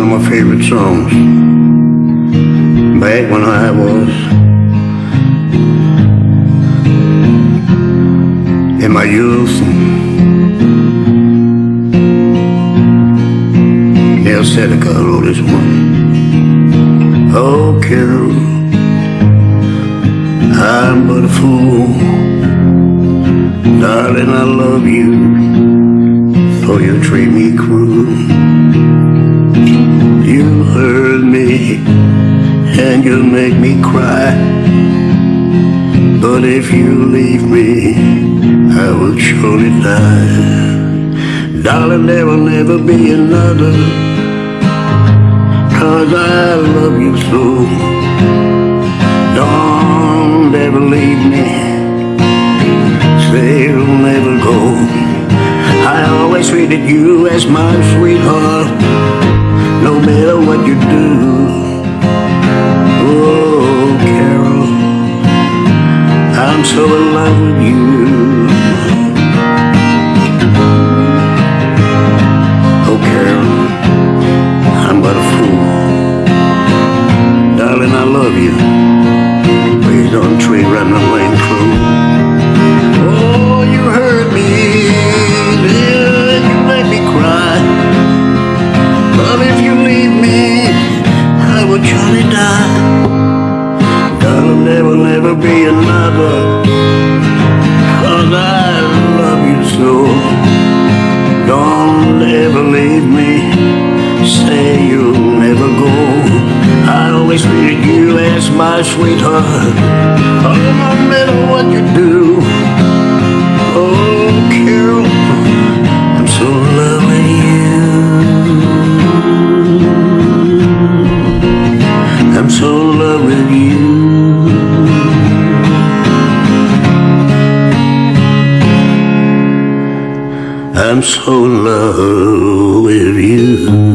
my favorite songs. Back when I was in my youth. Neil Sedaka wrote this one. Oh, Carol, I'm but a fool. Darling, I love you, though you treat me cruel. And you make me cry. But if you leave me, I will surely die. Darling, there will never be another, cause I love you so. Don't ever leave me, say you'll never go. I always treated you as my sweetheart, no matter what you do. Oh, Carol, I'm but a fool. Darling, I love you. Please don't treat. Oh, you hurt me, you me cry. But if you leave me, I will surely die. Darling, there will never be another. My sweetheart. Oh, no matter what you do. Oh, I'm so with you. I'm so with you. I'm so in love with you.